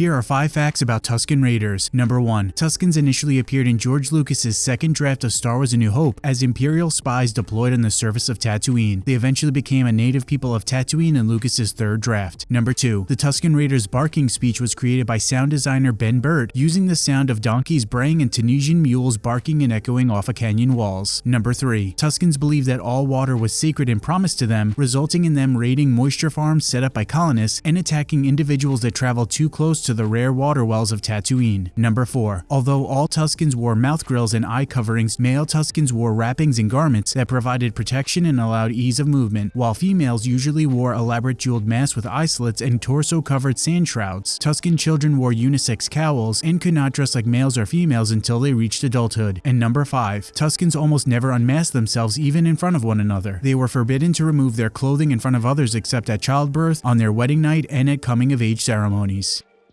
Here are 5 facts about Tusken Raiders. Number 1. Tuskens initially appeared in George Lucas's second draft of Star Wars A New Hope as Imperial spies deployed on the surface of Tatooine. They eventually became a native people of Tatooine in Lucas's third draft. Number 2. The Tusken Raiders barking speech was created by sound designer Ben Burtt using the sound of donkeys braying and Tunisian mules barking and echoing off a canyon walls. Number 3. Tuskens believed that all water was sacred and promised to them, resulting in them raiding moisture farms set up by colonists and attacking individuals that traveled too close to the rare water wells of Tatooine. Number 4. Although all Tuskens wore mouth grills and eye coverings, male Tuskens wore wrappings and garments that provided protection and allowed ease of movement, while females usually wore elaborate jeweled masks with eye slits and torso-covered sand shrouds. Tusken children wore unisex cowls and could not dress like males or females until they reached adulthood. And number 5. Tuskens almost never unmasked themselves even in front of one another. They were forbidden to remove their clothing in front of others except at childbirth, on their wedding night, and at coming of age ceremonies.